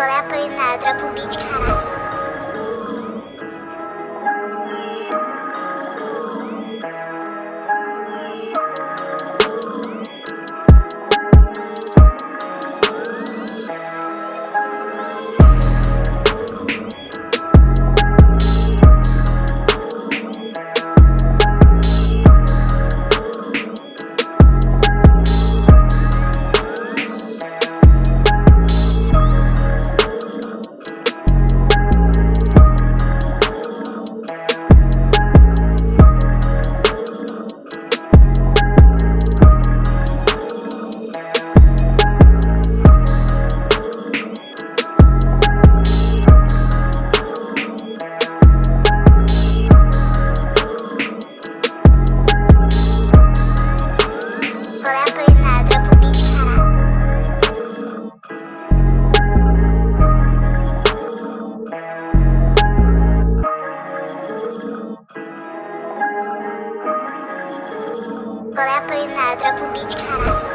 गला पर नादरा बुबीच खा रहा I'm gonna put it outra pro beat, caralho.